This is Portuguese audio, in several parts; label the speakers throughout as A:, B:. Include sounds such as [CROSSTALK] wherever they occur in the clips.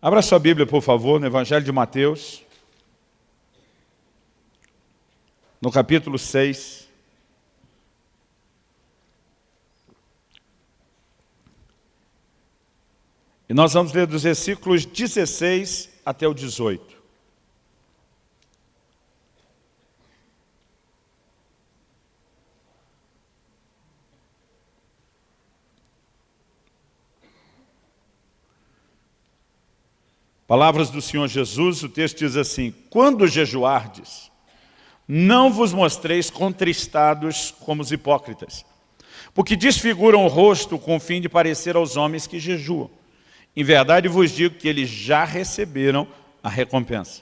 A: Abra sua Bíblia, por favor, no Evangelho de Mateus, no capítulo 6. E nós vamos ler dos versículos 16 até o 18. Palavras do Senhor Jesus, o texto diz assim, Quando jejuardes, não vos mostreis contristados como os hipócritas, porque desfiguram o rosto com o fim de parecer aos homens que jejuam. Em verdade vos digo que eles já receberam a recompensa.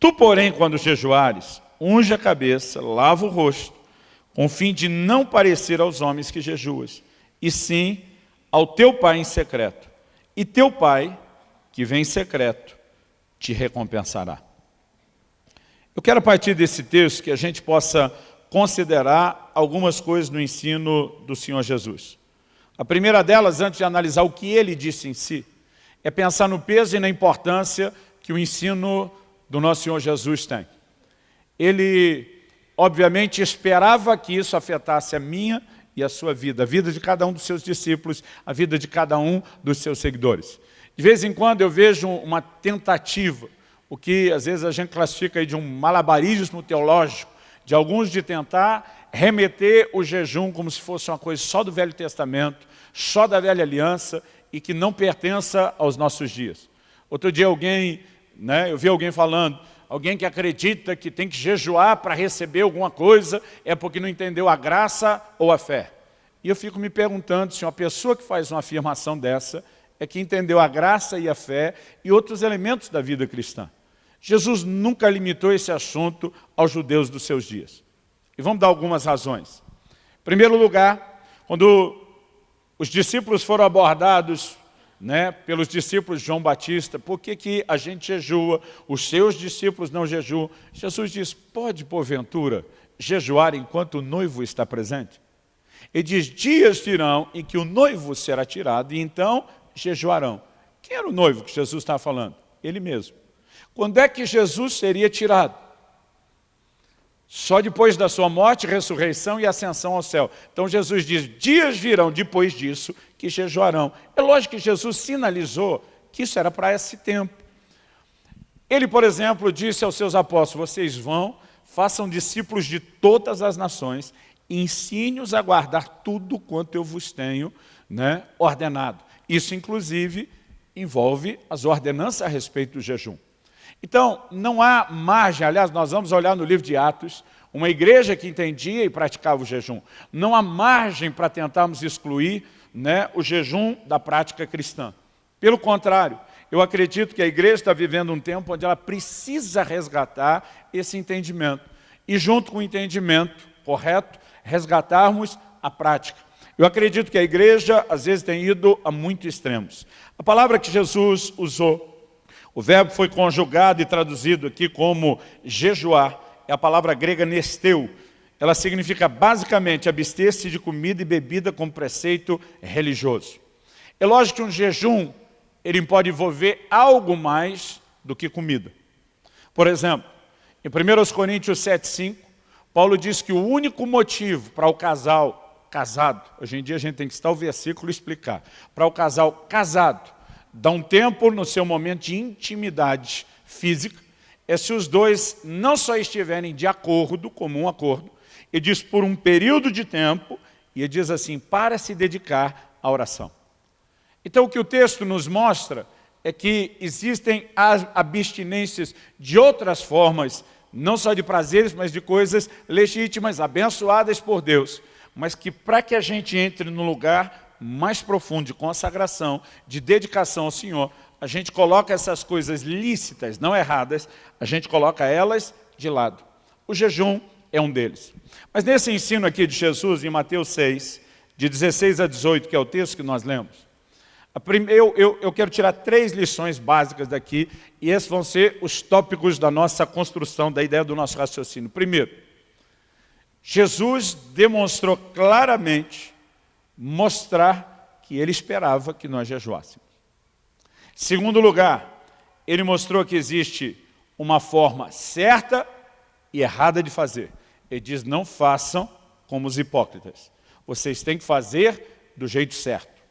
A: Tu, porém, quando jejuares, unge a cabeça, lava o rosto, com o fim de não parecer aos homens que jejuas, e sim ao teu pai em secreto. E teu pai, que vem em secreto, te recompensará. Eu quero, a partir desse texto, que a gente possa considerar algumas coisas no ensino do Senhor Jesus. A primeira delas, antes de analisar o que ele disse em si, é pensar no peso e na importância que o ensino do nosso Senhor Jesus tem. Ele, obviamente, esperava que isso afetasse a minha e a sua vida, a vida de cada um dos seus discípulos, a vida de cada um dos seus seguidores. De vez em quando eu vejo uma tentativa, o que às vezes a gente classifica de um malabarismo teológico, de alguns de tentar remeter o jejum como se fosse uma coisa só do Velho Testamento, só da Velha Aliança e que não pertença aos nossos dias. Outro dia alguém, né, eu vi alguém falando, alguém que acredita que tem que jejuar para receber alguma coisa é porque não entendeu a graça ou a fé. E eu fico me perguntando se uma pessoa que faz uma afirmação dessa é que entendeu a graça e a fé e outros elementos da vida cristã. Jesus nunca limitou esse assunto aos judeus dos seus dias. E vamos dar algumas razões. Em primeiro lugar, quando os discípulos foram abordados né, pelos discípulos de João Batista, por que, que a gente jejua, os seus discípulos não jejuam? Jesus diz, pode porventura jejuar enquanto o noivo está presente? Ele diz, dias virão em que o noivo será tirado, e então jejuarão. Quem era o noivo que Jesus estava falando? Ele mesmo. Quando é que Jesus seria tirado? Só depois da sua morte, ressurreição e ascensão ao céu. Então Jesus diz, dias virão depois disso que jejuarão. É lógico que Jesus sinalizou que isso era para esse tempo. Ele, por exemplo, disse aos seus apóstolos, vocês vão, façam discípulos de todas as nações, ensine-os a guardar tudo quanto eu vos tenho né, ordenado. Isso, inclusive, envolve as ordenanças a respeito do jejum. Então, não há margem, aliás, nós vamos olhar no livro de Atos, uma igreja que entendia e praticava o jejum. Não há margem para tentarmos excluir né, o jejum da prática cristã. Pelo contrário, eu acredito que a igreja está vivendo um tempo onde ela precisa resgatar esse entendimento. E junto com o entendimento correto, resgatarmos a prática. Eu acredito que a igreja, às vezes, tem ido a muitos extremos. A palavra que Jesus usou, o verbo foi conjugado e traduzido aqui como jejuar, é a palavra grega nesteu. Ela significa, basicamente, abster-se de comida e bebida com preceito religioso. É lógico que um jejum, ele pode envolver algo mais do que comida. Por exemplo, em 1 Coríntios 7,5, Paulo diz que o único motivo para o casal casado, hoje em dia a gente tem que estar o versículo e explicar, para o casal casado, dar um tempo no seu momento de intimidade física, é se os dois não só estiverem de acordo, comum acordo, e diz por um período de tempo, e diz assim, para se dedicar à oração. Então o que o texto nos mostra é que existem as abstinências de outras formas, não só de prazeres, mas de coisas legítimas, abençoadas por Deus, mas que para que a gente entre no lugar mais profundo de consagração, de dedicação ao Senhor, a gente coloca essas coisas lícitas, não erradas, a gente coloca elas de lado. O jejum é um deles. Mas nesse ensino aqui de Jesus, em Mateus 6, de 16 a 18, que é o texto que nós lemos, eu, eu, eu quero tirar três lições básicas daqui, e esses vão ser os tópicos da nossa construção, da ideia do nosso raciocínio. Primeiro, Jesus demonstrou claramente mostrar que ele esperava que nós jejuássemos. Segundo lugar, ele mostrou que existe uma forma certa e errada de fazer. Ele diz, não façam como os hipócritas. Vocês têm que fazer do jeito certo.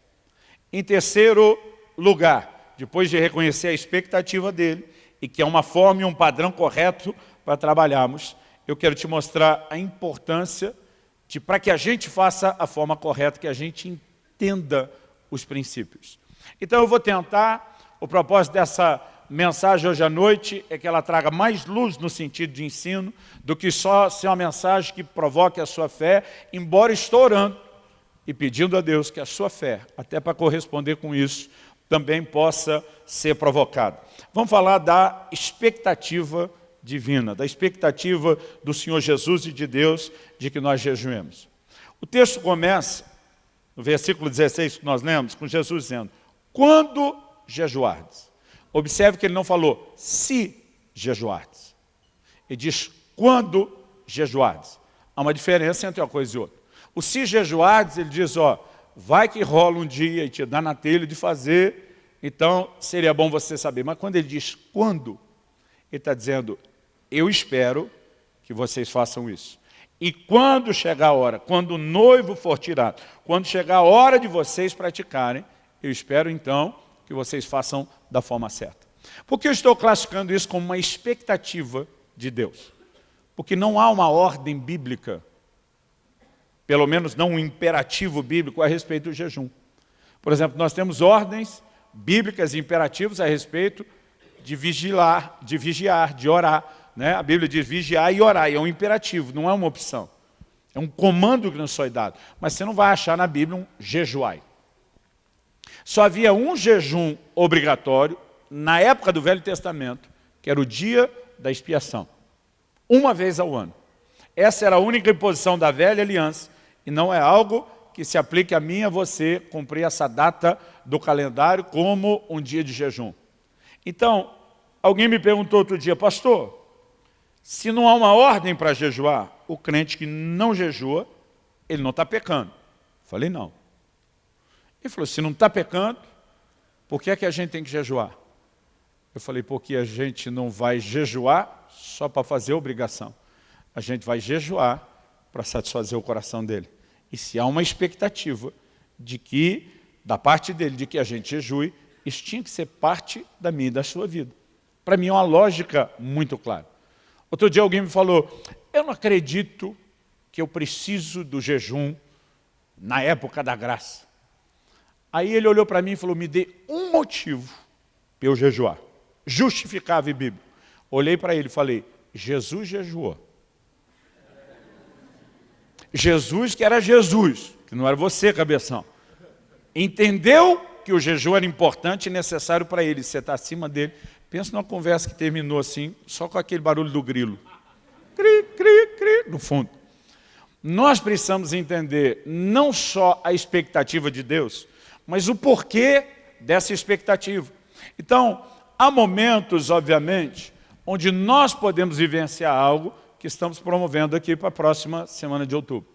A: Em terceiro lugar, depois de reconhecer a expectativa dele, e que é uma forma e um padrão correto para trabalharmos, eu quero te mostrar a importância de, para que a gente faça a forma correta, que a gente entenda os princípios. Então eu vou tentar, o propósito dessa mensagem hoje à noite é que ela traga mais luz no sentido de ensino do que só ser uma mensagem que provoque a sua fé, embora estou orando e pedindo a Deus que a sua fé, até para corresponder com isso, também possa ser provocada. Vamos falar da expectativa divina, da expectativa do Senhor Jesus e de Deus de que nós jejuemos. O texto começa, no versículo 16 que nós lemos, com Jesus dizendo, quando jejuardes. Observe que ele não falou se jejuardes. Ele diz quando jejuardes. Há uma diferença entre uma coisa e outra. O se jejuardes, ele diz, ó, vai que rola um dia e te dá na telha de fazer, então seria bom você saber. Mas quando ele diz quando, ele está dizendo, eu espero que vocês façam isso. E quando chegar a hora, quando o noivo for tirado, quando chegar a hora de vocês praticarem, eu espero então que vocês façam da forma certa. Por que eu estou classificando isso como uma expectativa de Deus? Porque não há uma ordem bíblica, pelo menos não um imperativo bíblico a respeito do jejum. Por exemplo, nós temos ordens bíblicas e imperativos a respeito de vigiar, de vigiar, de orar. Né? A Bíblia diz vigiar e orar, e é um imperativo, não é uma opção. É um comando que nos foi dado. Mas você não vai achar na Bíblia um jejuai. Só havia um jejum obrigatório na época do Velho Testamento, que era o dia da expiação. Uma vez ao ano. Essa era a única imposição da velha aliança e não é algo que se aplique a mim e a você cumprir essa data do calendário como um dia de jejum. Então, alguém me perguntou outro dia, pastor, se não há uma ordem para jejuar, o crente que não jejua, ele não está pecando. Falei, não. Ele falou, se não está pecando, por que é que a gente tem que jejuar? Eu falei, porque a gente não vai jejuar só para fazer obrigação. A gente vai jejuar para satisfazer o coração dele. E se há uma expectativa de que, da parte dele, de que a gente jejue, isso tinha que ser parte da minha e da sua vida. Para mim é uma lógica muito clara. Outro dia alguém me falou, eu não acredito que eu preciso do jejum na época da graça. Aí ele olhou para mim e falou, me dê um motivo para eu jejuar. Justificável e bíblico. Olhei para ele e falei, Jesus jejuou. Jesus que era Jesus, que não era você, cabeção. Entendeu que o jejum era importante e necessário para ele. Você está acima dele. Pensa numa conversa que terminou assim, só com aquele barulho do grilo. Cri, cri, cri, no fundo. Nós precisamos entender não só a expectativa de Deus, mas o porquê dessa expectativa. Então, há momentos, obviamente, onde nós podemos vivenciar algo que estamos promovendo aqui para a próxima semana de outubro,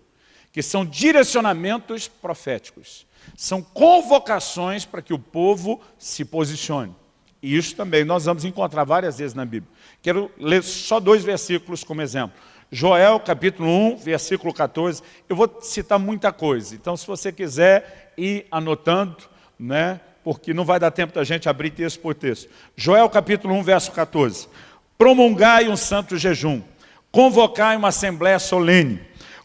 A: que são direcionamentos proféticos, são convocações para que o povo se posicione. E isso também nós vamos encontrar várias vezes na Bíblia. Quero ler só dois versículos como exemplo. Joel, capítulo 1, versículo 14. Eu vou citar muita coisa, então se você quiser ir anotando, né, porque não vai dar tempo da gente abrir texto por texto. Joel, capítulo 1, verso 14. Promulgai um santo jejum, convocai uma assembléia solene,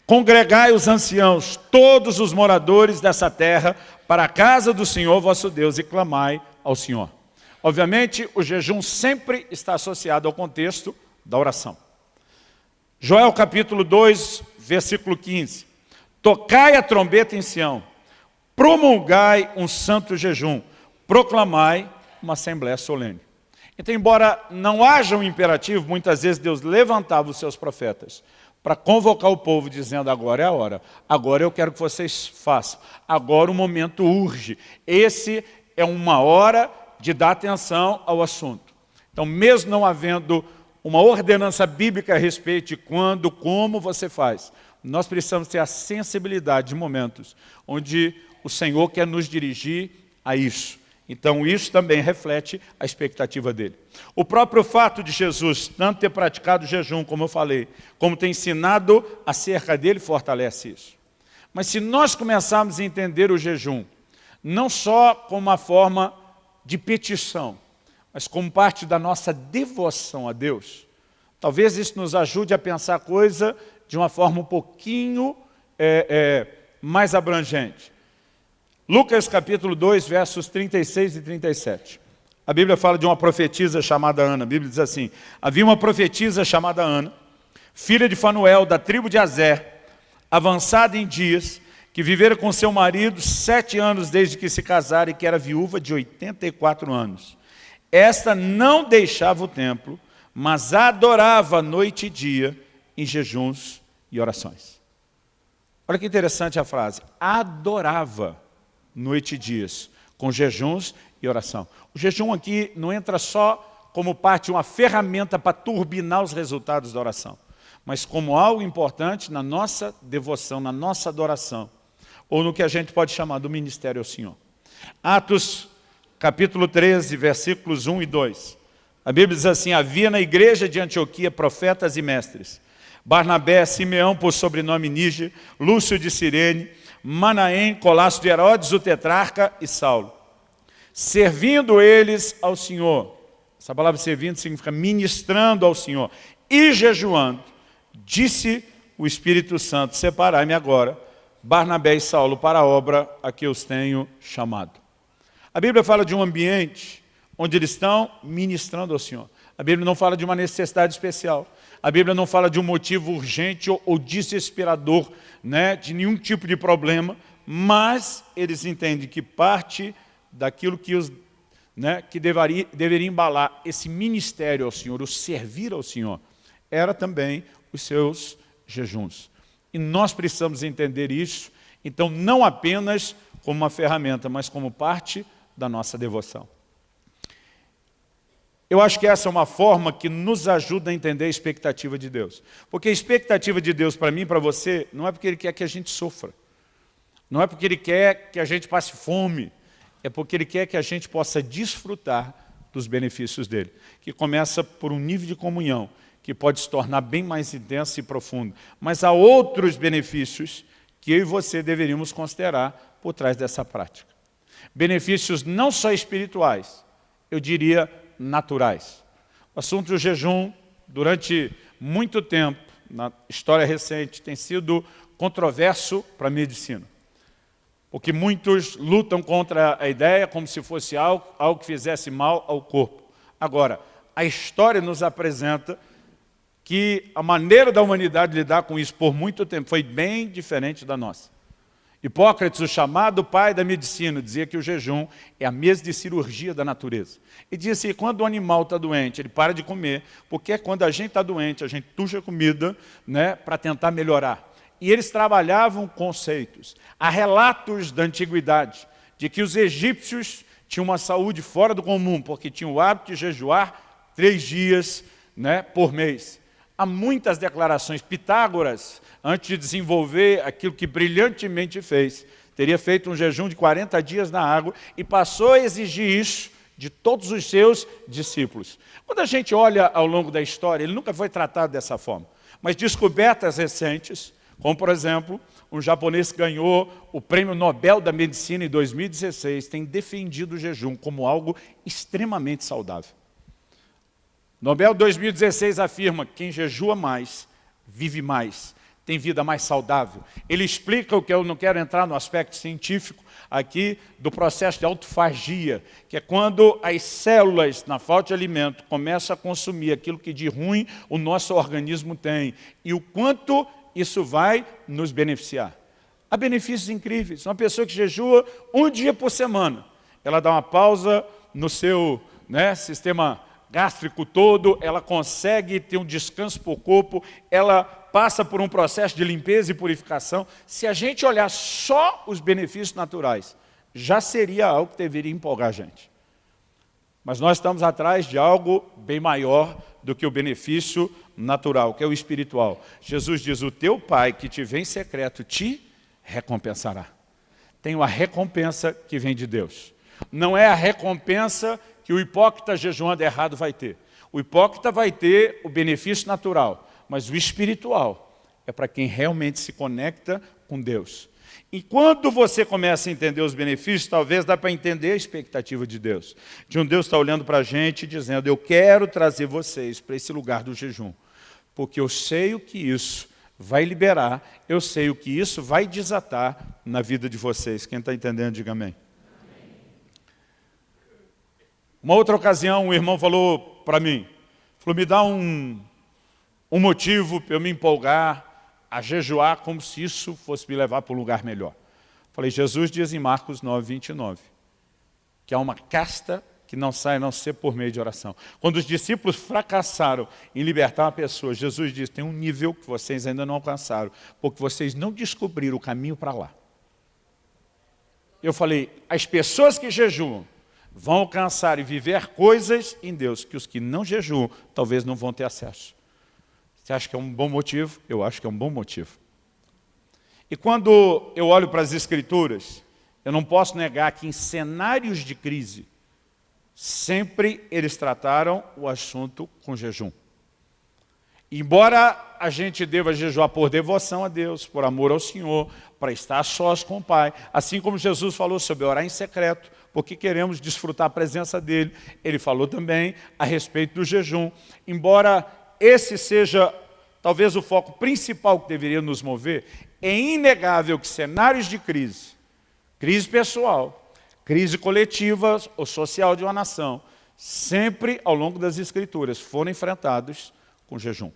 A: congregai os anciãos, todos os moradores dessa terra, para a casa do Senhor vosso Deus, e clamai ao Senhor. Obviamente, o jejum sempre está associado ao contexto da oração. Joel capítulo 2, versículo 15. Tocai a trombeta em Sião, promulgai um santo jejum, proclamai uma assembléia solene. Então, embora não haja um imperativo, muitas vezes Deus levantava os seus profetas para convocar o povo, dizendo, agora é a hora, agora eu quero que vocês façam, agora o momento urge. Esse é uma hora de dar atenção ao assunto. Então, mesmo não havendo uma ordenança bíblica a respeito de quando, como você faz, nós precisamos ter a sensibilidade de momentos onde o Senhor quer nos dirigir a isso. Então isso também reflete a expectativa dele. O próprio fato de Jesus tanto ter praticado o jejum, como eu falei, como ter ensinado acerca dele, fortalece isso. Mas se nós começarmos a entender o jejum, não só como uma forma de petição, mas como parte da nossa devoção a Deus, talvez isso nos ajude a pensar a coisa de uma forma um pouquinho é, é, mais abrangente. Lucas capítulo 2, versos 36 e 37. A Bíblia fala de uma profetisa chamada Ana. A Bíblia diz assim, havia uma profetisa chamada Ana, filha de Fanuel, da tribo de Azer, avançada em dias, que vivera com seu marido sete anos desde que se casara e que era viúva de 84 anos. Esta não deixava o templo, mas adorava noite e dia em jejuns e orações. Olha que interessante a frase, adorava noite e dias, com jejuns e oração. O jejum aqui não entra só como parte uma ferramenta para turbinar os resultados da oração, mas como algo importante na nossa devoção, na nossa adoração, ou no que a gente pode chamar do ministério ao Senhor. Atos capítulo 13, versículos 1 e 2. A Bíblia diz assim, havia na igreja de Antioquia profetas e mestres, Barnabé, Simeão por sobrenome Níger, Lúcio de Cirene, Manaém, Colasso de Herodes, o tetrarca e Saulo. Servindo eles ao Senhor, essa palavra servindo significa ministrando ao Senhor, e jejuando, disse o Espírito Santo, separai-me agora, Barnabé e Saulo, para a obra a que os tenho chamado. A Bíblia fala de um ambiente onde eles estão ministrando ao Senhor. A Bíblia não fala de uma necessidade especial. A Bíblia não fala de um motivo urgente ou, ou desesperador, né, de nenhum tipo de problema, mas eles entendem que parte daquilo que, os, né, que deveria, deveria embalar esse ministério ao Senhor, o servir ao Senhor, era também os seus jejuns. E nós precisamos entender isso, então não apenas como uma ferramenta, mas como parte da nossa devoção. Eu acho que essa é uma forma que nos ajuda a entender a expectativa de Deus. Porque a expectativa de Deus para mim e para você não é porque Ele quer que a gente sofra. Não é porque Ele quer que a gente passe fome. É porque Ele quer que a gente possa desfrutar dos benefícios dEle. Que começa por um nível de comunhão que pode se tornar bem mais intenso e profundo. Mas há outros benefícios que eu e você deveríamos considerar por trás dessa prática. Benefícios não só espirituais, eu diria naturais. O assunto do jejum, durante muito tempo, na história recente, tem sido controverso para a medicina. Porque muitos lutam contra a ideia como se fosse algo, algo que fizesse mal ao corpo. Agora, a história nos apresenta que a maneira da humanidade lidar com isso por muito tempo foi bem diferente da nossa. Hipócrates, o chamado pai da medicina, dizia que o jejum é a mesa de cirurgia da natureza. E dizia assim, quando o animal está doente, ele para de comer, porque quando a gente está doente, a gente tuxa comida né, para tentar melhorar. E eles trabalhavam conceitos. Há relatos da antiguidade de que os egípcios tinham uma saúde fora do comum, porque tinham o hábito de jejuar três dias né, por mês. Há muitas declarações. Pitágoras antes de desenvolver aquilo que brilhantemente fez, teria feito um jejum de 40 dias na água e passou a exigir isso de todos os seus discípulos. Quando a gente olha ao longo da história, ele nunca foi tratado dessa forma. Mas descobertas recentes, como por exemplo, um japonês que ganhou o Prêmio Nobel da Medicina em 2016, tem defendido o jejum como algo extremamente saudável. Nobel 2016 afirma que quem jejua mais, vive mais tem vida mais saudável. Ele explica o que eu não quero entrar no aspecto científico aqui do processo de autofagia, que é quando as células, na falta de alimento, começam a consumir aquilo que de ruim o nosso organismo tem e o quanto isso vai nos beneficiar. Há benefícios incríveis. Uma pessoa que jejua um dia por semana, ela dá uma pausa no seu né, sistema gástrico todo, ela consegue ter um descanso para o corpo, ela passa por um processo de limpeza e purificação. Se a gente olhar só os benefícios naturais, já seria algo que deveria empolgar a gente. Mas nós estamos atrás de algo bem maior do que o benefício natural, que é o espiritual. Jesus diz, o teu Pai que te vem em secreto te recompensará. Tem uma recompensa que vem de Deus. Não é a recompensa que o hipócrita jejuando errado vai ter. O hipócrita vai ter o benefício natural, mas o espiritual é para quem realmente se conecta com Deus. E quando você começa a entender os benefícios, talvez dá para entender a expectativa de Deus. De um Deus está olhando para a gente dizendo, eu quero trazer vocês para esse lugar do jejum, porque eu sei o que isso vai liberar, eu sei o que isso vai desatar na vida de vocês. Quem está entendendo, diga amém. Uma outra ocasião, um irmão falou para mim, falou, me dá um, um motivo para eu me empolgar a jejuar como se isso fosse me levar para um lugar melhor. Falei, Jesus diz em Marcos 9, 29, que há uma casta que não sai a não ser por meio de oração. Quando os discípulos fracassaram em libertar uma pessoa, Jesus diz, tem um nível que vocês ainda não alcançaram, porque vocês não descobriram o caminho para lá. Eu falei, as pessoas que jejuam vão alcançar e viver coisas em Deus que os que não jejuam talvez não vão ter acesso. Você acha que é um bom motivo? Eu acho que é um bom motivo. E quando eu olho para as Escrituras, eu não posso negar que em cenários de crise, sempre eles trataram o assunto com jejum. Embora a gente deva jejuar por devoção a Deus, por amor ao Senhor, para estar sós com o Pai, assim como Jesus falou sobre orar em secreto, porque queremos desfrutar a presença dEle, Ele falou também a respeito do jejum. Embora esse seja talvez o foco principal que deveria nos mover, é inegável que cenários de crise, crise pessoal, crise coletiva ou social de uma nação, sempre ao longo das escrituras foram enfrentados com jejum.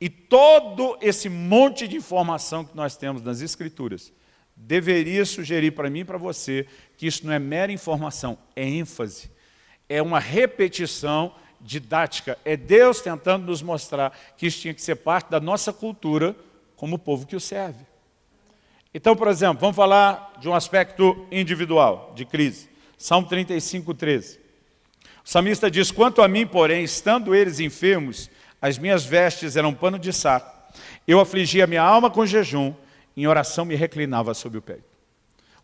A: E todo esse monte de informação que nós temos nas escrituras deveria sugerir para mim e para você que isso não é mera informação, é ênfase, é uma repetição didática, é Deus tentando nos mostrar que isso tinha que ser parte da nossa cultura como povo que o serve. Então, por exemplo, vamos falar de um aspecto individual, de crise. Salmo 35, 13. O samista diz, quanto a mim, porém, estando eles enfermos, as minhas vestes eram pano de saco. Eu afligia minha alma com jejum, em oração me reclinava sobre o peito.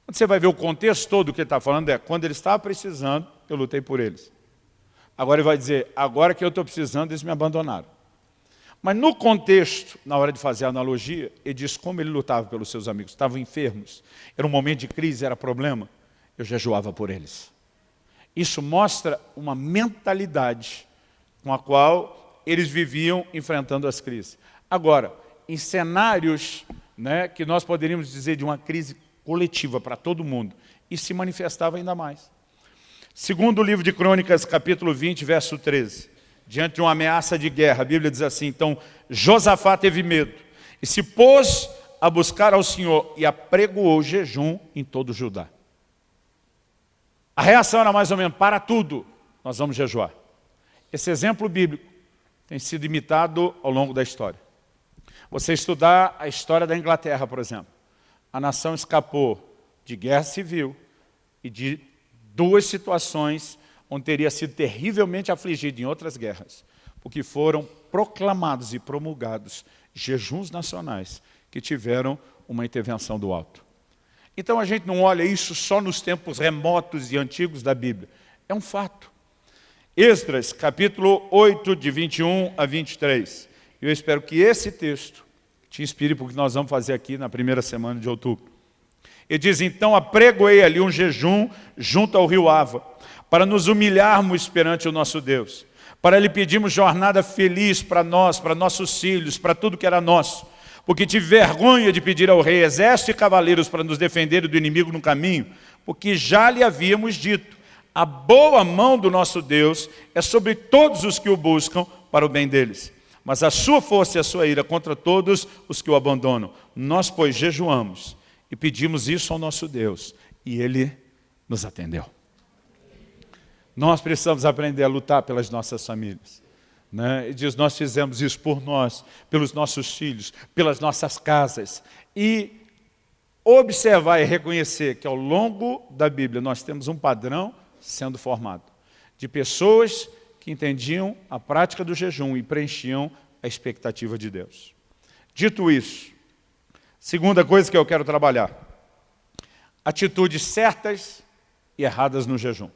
A: Quando você vai ver o contexto todo do que ele está falando, é quando ele estava precisando, eu lutei por eles. Agora ele vai dizer, agora que eu estou precisando, eles me abandonaram. Mas no contexto, na hora de fazer a analogia, ele diz como ele lutava pelos seus amigos. Estavam enfermos, era um momento de crise, era problema. Eu jejuava por eles. Isso mostra uma mentalidade com a qual eles viviam enfrentando as crises. Agora, em cenários né, que nós poderíamos dizer de uma crise coletiva para todo mundo, isso se manifestava ainda mais. Segundo o livro de Crônicas, capítulo 20, verso 13. Diante de uma ameaça de guerra, a Bíblia diz assim, então Josafá teve medo e se pôs a buscar ao Senhor e apregoou jejum em todo Judá. A reação era mais ou menos, para tudo, nós vamos jejuar. Esse exemplo bíblico tem sido imitado ao longo da história. Você estudar a história da Inglaterra, por exemplo. A nação escapou de guerra civil e de duas situações onde teria sido terrivelmente afligido em outras guerras, porque foram proclamados e promulgados jejuns nacionais que tiveram uma intervenção do alto. Então a gente não olha isso só nos tempos remotos e antigos da Bíblia. É um fato. Esdras, capítulo 8, de 21 a 23. Eu espero que esse texto te inspire para o que nós vamos fazer aqui na primeira semana de outubro. Ele diz, então apregoei ali um jejum junto ao rio Ava, para nos humilharmos perante o nosso Deus, para lhe pedirmos jornada feliz para nós, para nossos filhos, para tudo que era nosso, porque tive vergonha de pedir ao rei exército e cavaleiros para nos defender do inimigo no caminho, porque já lhe havíamos dito, a boa mão do nosso Deus é sobre todos os que o buscam para o bem deles. Mas a sua força e a sua ira contra todos os que o abandonam. Nós, pois, jejuamos e pedimos isso ao nosso Deus. E Ele nos atendeu. Nós precisamos aprender a lutar pelas nossas famílias. Né? Ele diz, nós fizemos isso por nós, pelos nossos filhos, pelas nossas casas. E observar e reconhecer que ao longo da Bíblia nós temos um padrão sendo formado. De pessoas que entendiam a prática do jejum e preenchiam a expectativa de Deus. Dito isso, Segunda coisa que eu quero trabalhar. Atitudes certas e erradas no jejum.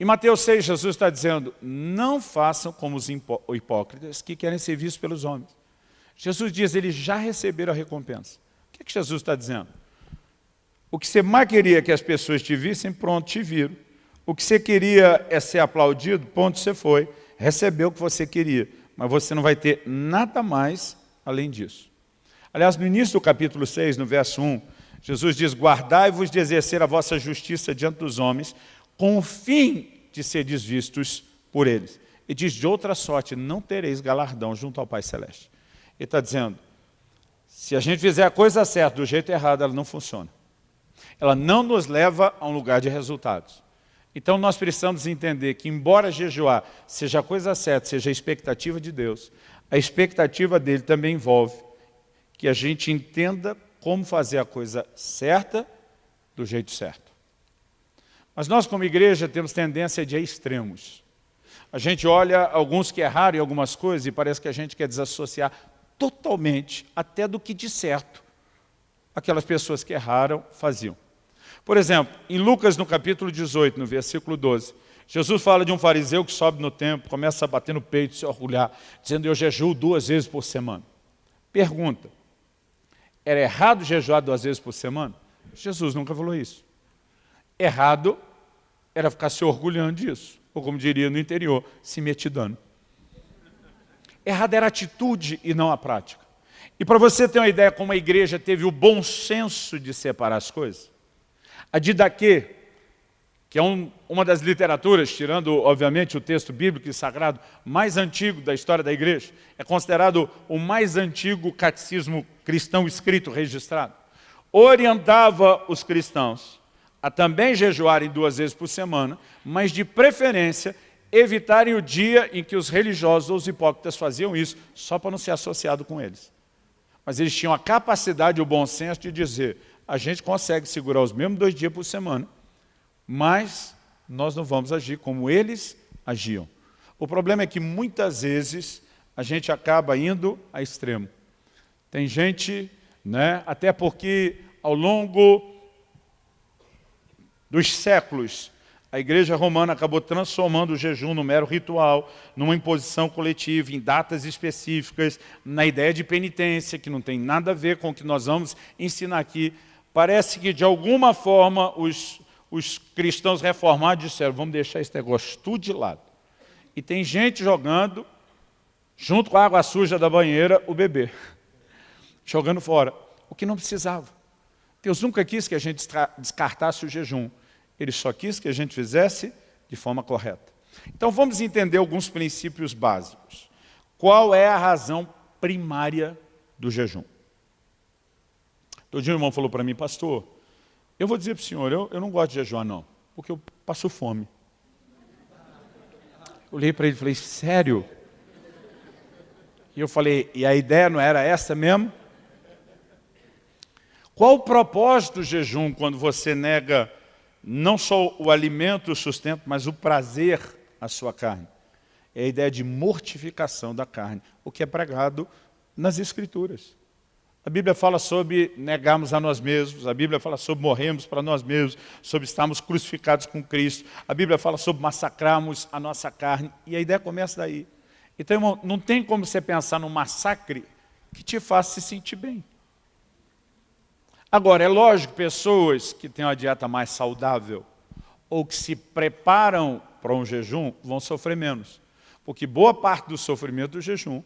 A: Em Mateus 6, Jesus está dizendo, não façam como os hipócritas que querem ser vistos pelos homens. Jesus diz, eles já receberam a recompensa. O que, é que Jesus está dizendo? O que você mais queria que as pessoas te vissem, pronto, te viram. O que você queria é ser aplaudido, ponto, você foi. Recebeu o que você queria. Mas você não vai ter nada mais além disso. Aliás, no início do capítulo 6, no verso 1, Jesus diz, guardai-vos de exercer a vossa justiça diante dos homens, com o fim de seres vistos por eles. E diz, de outra sorte, não tereis galardão junto ao Pai Celeste. Ele está dizendo, se a gente fizer a coisa certa do jeito errado, ela não funciona. Ela não nos leva a um lugar de resultados. Então nós precisamos entender que, embora jejuar seja a coisa certa, seja a expectativa de Deus, a expectativa dele também envolve que a gente entenda como fazer a coisa certa do jeito certo. Mas nós, como igreja, temos tendência de extremos. A gente olha alguns que erraram em algumas coisas e parece que a gente quer desassociar totalmente até do que de certo aquelas pessoas que erraram faziam. Por exemplo, em Lucas, no capítulo 18, no versículo 12, Jesus fala de um fariseu que sobe no templo, começa a bater no peito, se orgulhar, dizendo, eu jejuo duas vezes por semana. Pergunta, era errado jejuar duas vezes por semana? Jesus nunca falou isso. Errado era ficar se orgulhando disso, ou como diria no interior, se metidando. Errado era a atitude e não a prática. E para você ter uma ideia como a igreja teve o bom senso de separar as coisas, a Didaquê, que é um, uma das literaturas, tirando, obviamente, o texto bíblico e sagrado mais antigo da história da igreja, é considerado o mais antigo catecismo cristão escrito, registrado, orientava os cristãos a também jejuarem duas vezes por semana, mas de preferência evitarem o dia em que os religiosos ou os hipócritas faziam isso, só para não ser associado com eles. Mas eles tinham a capacidade o bom senso de dizer, a gente consegue segurar os mesmos dois dias por semana, mas nós não vamos agir como eles agiam. O problema é que muitas vezes a gente acaba indo a extremo. Tem gente, né, até porque ao longo dos séculos, a igreja romana acabou transformando o jejum no mero ritual, numa imposição coletiva, em datas específicas, na ideia de penitência, que não tem nada a ver com o que nós vamos ensinar aqui. Parece que, de alguma forma, os, os cristãos reformados disseram, vamos deixar esse negócio tudo de lado. E tem gente jogando, junto com a água suja da banheira, o bebê. [LAUGHS] Jogando fora. O que não precisava. Deus nunca quis que a gente descartasse o jejum. Ele só quis que a gente fizesse de forma correta. Então vamos entender alguns princípios básicos. Qual é a razão primária do jejum? Todo dia um irmão falou para mim, pastor, eu vou dizer para o senhor, eu, eu não gosto de jejuar não, porque eu passo fome. Eu olhei para ele e falei, sério? E eu falei, e a ideia não era essa mesmo? Qual o propósito do jejum quando você nega não só o alimento, o sustento, mas o prazer à sua carne. É a ideia de mortificação da carne, o que é pregado nas Escrituras. A Bíblia fala sobre negarmos a nós mesmos, a Bíblia fala sobre morrermos para nós mesmos, sobre estarmos crucificados com Cristo, a Bíblia fala sobre massacrarmos a nossa carne, e a ideia começa daí. Então, irmão, não tem como você pensar num massacre que te faça se sentir bem. Agora, é lógico, pessoas que têm uma dieta mais saudável ou que se preparam para um jejum vão sofrer menos. Porque boa parte do sofrimento do jejum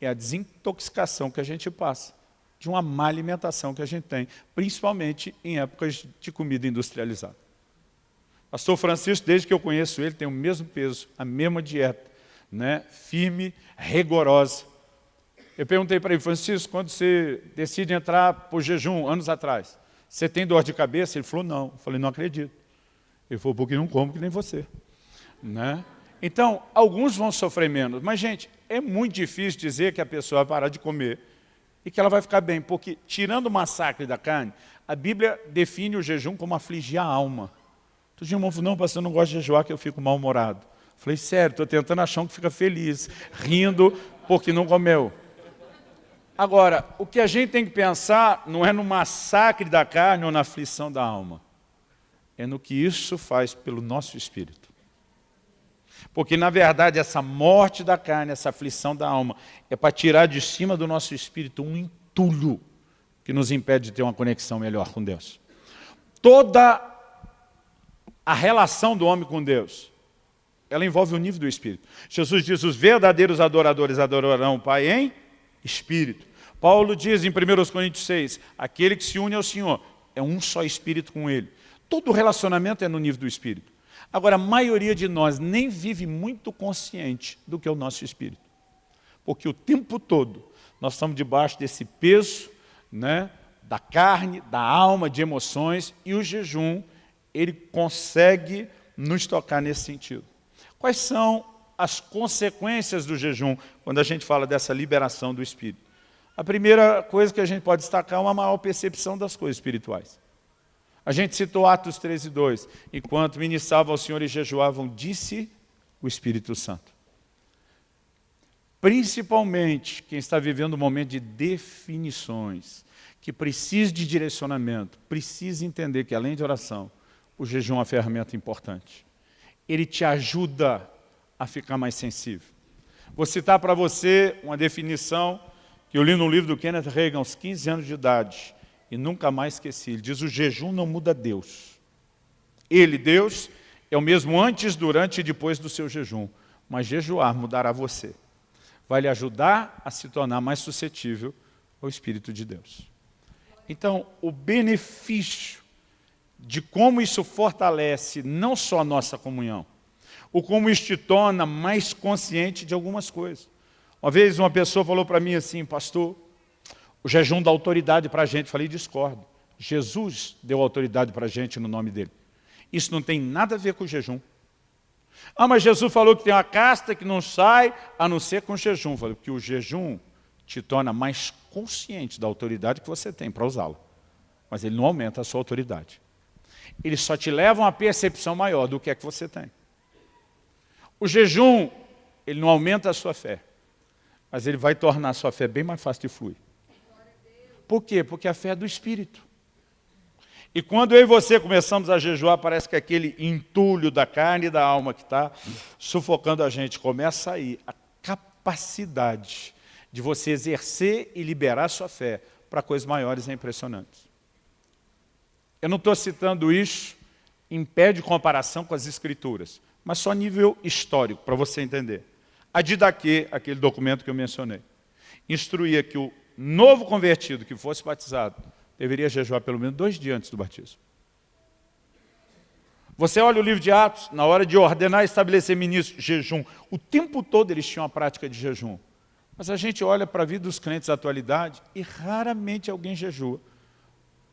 A: é a desintoxicação que a gente passa de uma má alimentação que a gente tem, principalmente em épocas de comida industrializada. Pastor Francisco, desde que eu conheço ele, tem o mesmo peso, a mesma dieta, né? firme, rigorosa. Eu perguntei para ele, Francisco, quando você decide entrar por jejum, anos atrás, você tem dor de cabeça? Ele falou, não. Eu falei, não acredito. Ele falou, porque não como que nem você. Né? Então, alguns vão sofrer menos. Mas, gente, é muito difícil dizer que a pessoa vai parar de comer e que ela vai ficar bem. Porque, tirando o massacre da carne, a Bíblia define o jejum como afligir a alma. Tu dia falou, não, pastor, eu não gosto de jejuar que eu fico mal-humorado. Falei, sério, estou tentando achar um que fica feliz, rindo porque não comeu. Agora, o que a gente tem que pensar não é no massacre da carne ou na aflição da alma. é no que isso faz pelo nosso espírito. Porque, na verdade, essa morte da carne, essa aflição da alma, é para tirar de cima do nosso espírito um entulho que nos impede de ter uma conexão melhor com Deus. Toda a relação do homem com Deus, ela envolve o nível do Espírito. Jesus diz, os verdadeiros adoradores adorarão o Pai em Espírito. Paulo diz em 1 Coríntios 6, aquele que se une ao Senhor é um só Espírito com Ele. Todo relacionamento é no nível do Espírito. Agora, a maioria de nós nem vive muito consciente do que é o nosso Espírito. Porque o tempo todo nós estamos debaixo desse peso né, da carne, da alma, de emoções, e o jejum, ele consegue nos tocar nesse sentido. Quais são as consequências do jejum, quando a gente fala dessa liberação do Espírito? A primeira coisa que a gente pode destacar é uma maior percepção das coisas espirituais. A gente citou Atos 13, 2. Enquanto ministravam ao Senhor e jejuavam, disse o Espírito Santo. Principalmente quem está vivendo um momento de definições, que precisa de direcionamento, precisa entender que além de oração, o jejum é uma ferramenta importante. Ele te ajuda a ficar mais sensível. Vou citar para você uma definição que eu li no livro do Kenneth Reagan aos 15 anos de idade, e nunca mais esqueci. Ele diz, o jejum não muda Deus. Ele, Deus, é o mesmo antes, durante e depois do seu jejum. Mas jejuar mudará você. Vai lhe ajudar a se tornar mais suscetível ao Espírito de Deus. Então, o benefício de como isso fortalece não só a nossa comunhão, ou como isso te torna mais consciente de algumas coisas. Uma vez uma pessoa falou para mim assim, pastor, o jejum dá autoridade para a gente. Falei, discordo. Jesus deu autoridade para a gente no nome dele. Isso não tem nada a ver com o jejum. Ah, mas Jesus falou que tem uma casta que não sai a não ser com jejum. Falei, porque o jejum te torna mais consciente da autoridade que você tem para usá-lo. Mas ele não aumenta a sua autoridade. Ele só te leva a uma percepção maior do que é que você tem. O jejum, ele não aumenta a sua fé mas ele vai tornar a sua fé bem mais fácil de fluir. Por quê? Porque a fé é do Espírito. E quando eu e você começamos a jejuar, parece que aquele entulho da carne e da alma que está sufocando a gente, começa a ir a capacidade de você exercer e liberar a sua fé para coisas maiores e impressionantes. Eu não estou citando isso em pé de comparação com as Escrituras, mas só nível histórico, para você entender. A Didaquê, aquele documento que eu mencionei, instruía que o novo convertido que fosse batizado deveria jejuar pelo menos dois dias antes do batismo. Você olha o livro de Atos, na hora de ordenar e estabelecer ministros, jejum. O tempo todo eles tinham a prática de jejum. Mas a gente olha para a vida dos crentes da atualidade e raramente alguém jejua,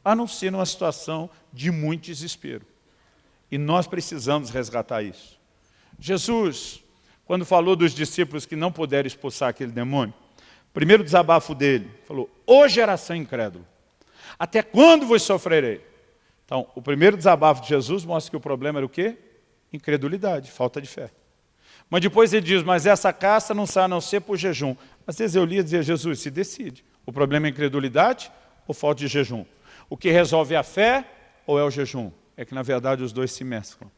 A: a não ser numa situação de muito desespero. E nós precisamos resgatar isso. Jesus quando falou dos discípulos que não puderam expulsar aquele demônio, primeiro desabafo dele, falou, ô geração incrédula, até quando vos sofrerei? Então, o primeiro desabafo de Jesus mostra que o problema era o quê? Incredulidade, falta de fé. Mas depois ele diz, mas essa caça não sai a não ser por jejum. Às vezes eu lia e dizia, Jesus, se decide. O problema é incredulidade ou falta de jejum? O que resolve é a fé ou é o jejum? É que, na verdade, os dois se mesclam.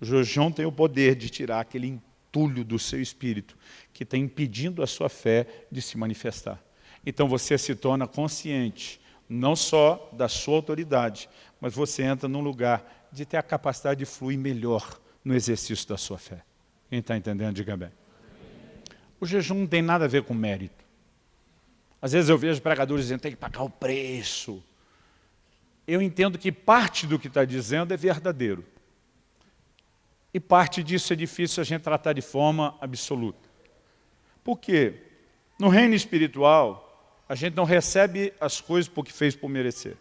A: O jejum tem o poder de tirar aquele entulho do seu espírito, que está impedindo a sua fé de se manifestar. Então você se torna consciente, não só da sua autoridade, mas você entra num lugar de ter a capacidade de fluir melhor no exercício da sua fé. Quem está entendendo, diga bem. O jejum não tem nada a ver com mérito. Às vezes eu vejo pregadores dizendo, tem que pagar o preço. Eu entendo que parte do que está dizendo é verdadeiro. E parte disso é difícil a gente tratar de forma absoluta. Por quê? No reino espiritual, a gente não recebe as coisas porque fez por merecer.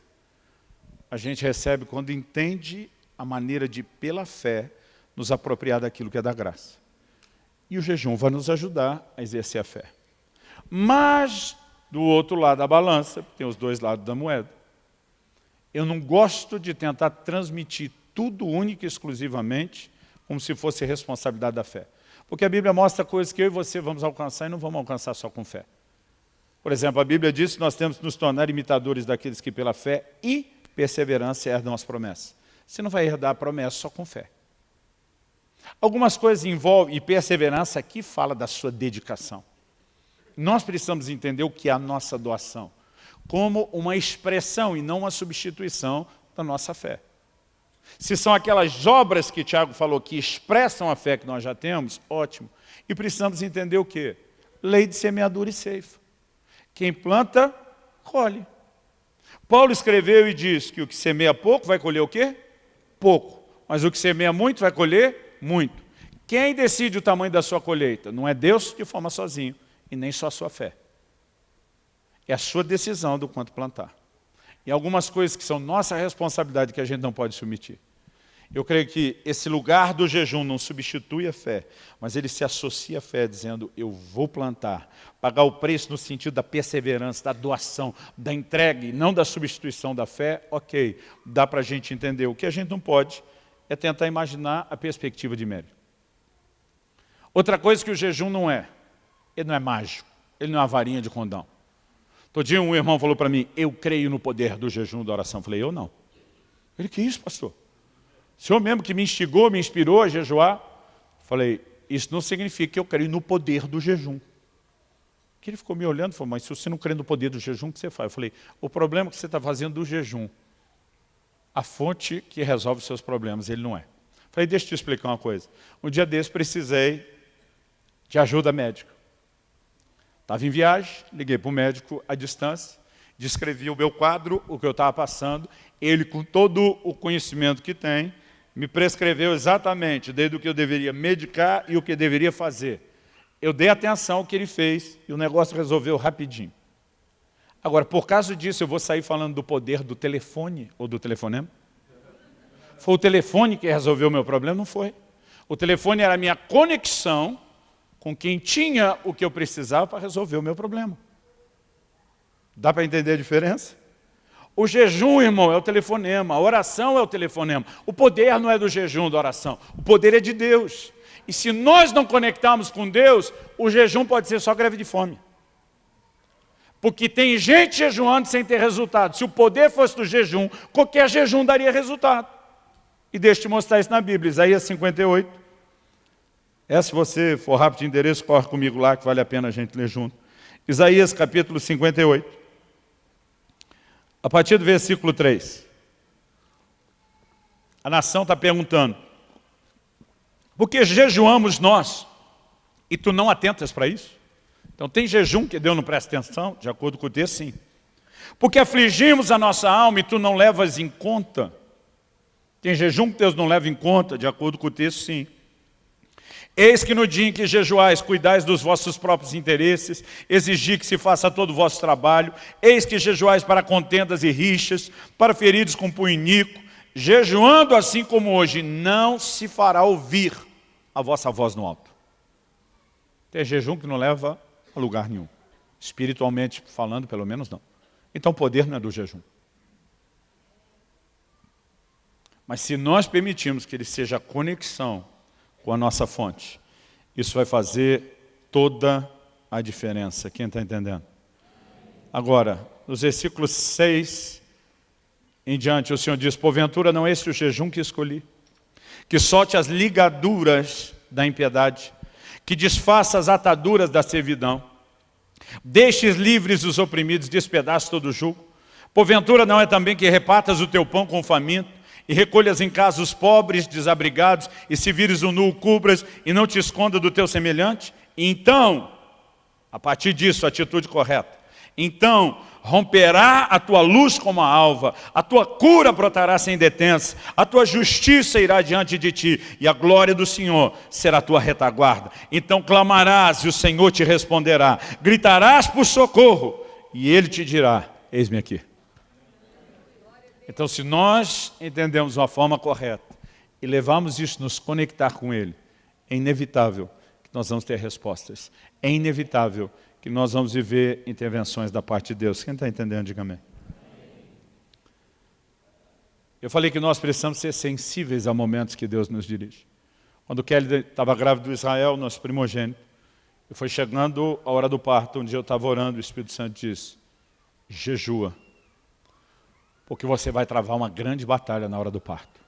A: A gente recebe quando entende a maneira de, pela fé, nos apropriar daquilo que é da graça. E o jejum vai nos ajudar a exercer a fé. Mas, do outro lado da balança, tem os dois lados da moeda. Eu não gosto de tentar transmitir tudo único e exclusivamente como se fosse responsabilidade da fé. Porque a Bíblia mostra coisas que eu e você vamos alcançar e não vamos alcançar só com fé. Por exemplo, a Bíblia diz que nós temos que nos tornar imitadores daqueles que pela fé e perseverança herdam as promessas. você não vai herdar a promessa só com fé. Algumas coisas envolvem, e perseverança aqui fala da sua dedicação. Nós precisamos entender o que é a nossa doação, como uma expressão e não uma substituição da nossa fé. Se são aquelas obras que Tiago falou que expressam a fé que nós já temos, ótimo. E precisamos entender o quê? Lei de semeadura e ceifa. Quem planta, colhe. Paulo escreveu e diz que o que semeia pouco vai colher o quê? Pouco. Mas o que semeia muito vai colher muito. Quem decide o tamanho da sua colheita? Não é Deus que forma sozinho, e nem só a sua fé. É a sua decisão do quanto plantar. E algumas coisas que são nossa responsabilidade que a gente não pode se omitir. Eu creio que esse lugar do jejum não substitui a fé, mas ele se associa à fé, dizendo, eu vou plantar, pagar o preço no sentido da perseverança, da doação, da entrega, e não da substituição da fé, ok, dá para a gente entender. O que a gente não pode é tentar imaginar a perspectiva de mérito. Outra coisa que o jejum não é, ele não é mágico, ele não é uma varinha de condão. Todo dia um irmão falou para mim, eu creio no poder do jejum da oração. Eu falei, eu não. Ele, que isso, pastor? O senhor mesmo que me instigou, me inspirou a jejuar. Falei, isso não significa que eu creio no poder do jejum. Que ele ficou me olhando e falou, mas se você não crê no poder do jejum, o que você faz? Eu falei, o problema é que você está fazendo do jejum. A fonte que resolve os seus problemas, ele não é. Falei, deixa eu te explicar uma coisa. Um dia desse precisei de ajuda médica. Estava em viagem, liguei para o médico à distância, descrevi o meu quadro, o que eu estava passando, ele com todo o conhecimento que tem, me prescreveu exatamente desde o que eu deveria medicar e o que deveria fazer. Eu dei atenção ao que ele fez e o negócio resolveu rapidinho. Agora, por causa disso, eu vou sair falando do poder do telefone ou do telefonema? Foi o telefone que resolveu o meu problema? Não foi. O telefone era a minha conexão com quem tinha o que eu precisava para resolver o meu problema. Dá para entender a diferença? O jejum, irmão, é o telefonema, a oração é o telefonema. O poder não é do jejum, da oração. O poder é de Deus. E se nós não conectarmos com Deus, o jejum pode ser só greve de fome. Porque tem gente jejuando sem ter resultado. Se o poder fosse do jejum, qualquer jejum daria resultado. E deixa eu te mostrar isso na Bíblia, Isaías 58. É, se você for rápido de endereço, corre comigo lá, que vale a pena a gente ler junto. Isaías capítulo 58. A partir do versículo 3. A nação está perguntando, por que jejuamos nós e tu não atentas para isso? Então tem jejum que Deus não presta atenção, de acordo com o texto, sim. Porque afligimos a nossa alma e tu não levas em conta. Tem jejum que Deus não leva em conta, de acordo com o texto, sim. Eis que no dia em que jejuais, cuidais dos vossos próprios interesses, exigir que se faça todo o vosso trabalho, eis que jejuais para contendas e rixas, para feridos com punho jejuando assim como hoje, não se fará ouvir a vossa voz no alto. Tem jejum que não leva a lugar nenhum. Espiritualmente falando, pelo menos não. Então o poder não é do jejum. Mas se nós permitirmos que ele seja a conexão com a nossa fonte. Isso vai fazer toda a diferença. Quem está entendendo? Agora, nos versículos 6 em diante, o Senhor diz, porventura não é esse o jejum que escolhi, que solte as ligaduras da impiedade, que desfaça as ataduras da servidão, deixes livres os oprimidos, despedaçe todo o jugo, porventura não é também que repartas o teu pão com o faminto, e recolhas em casa os pobres, desabrigados, e se vires o nu, cubras, e não te esconda do teu semelhante? Então, a partir disso, a atitude correta, então romperá a tua luz como a alva, a tua cura brotará sem detença, a tua justiça irá diante de ti, e a glória do Senhor será a tua retaguarda. Então clamarás, e o Senhor te responderá, gritarás por socorro, e Ele te dirá, eis-me aqui. Então, se nós entendemos uma forma correta e levamos isso, nos conectar com Ele, é inevitável que nós vamos ter respostas. É inevitável que nós vamos viver intervenções da parte de Deus. Quem está entendendo, diga amém. Eu falei que nós precisamos ser sensíveis a momentos que Deus nos dirige. Quando Kelly estava grávida do Israel, nosso primogênito, e foi chegando a hora do parto, dia eu estava orando, o Espírito Santo disse, jejua porque você vai travar uma grande batalha na hora do parto.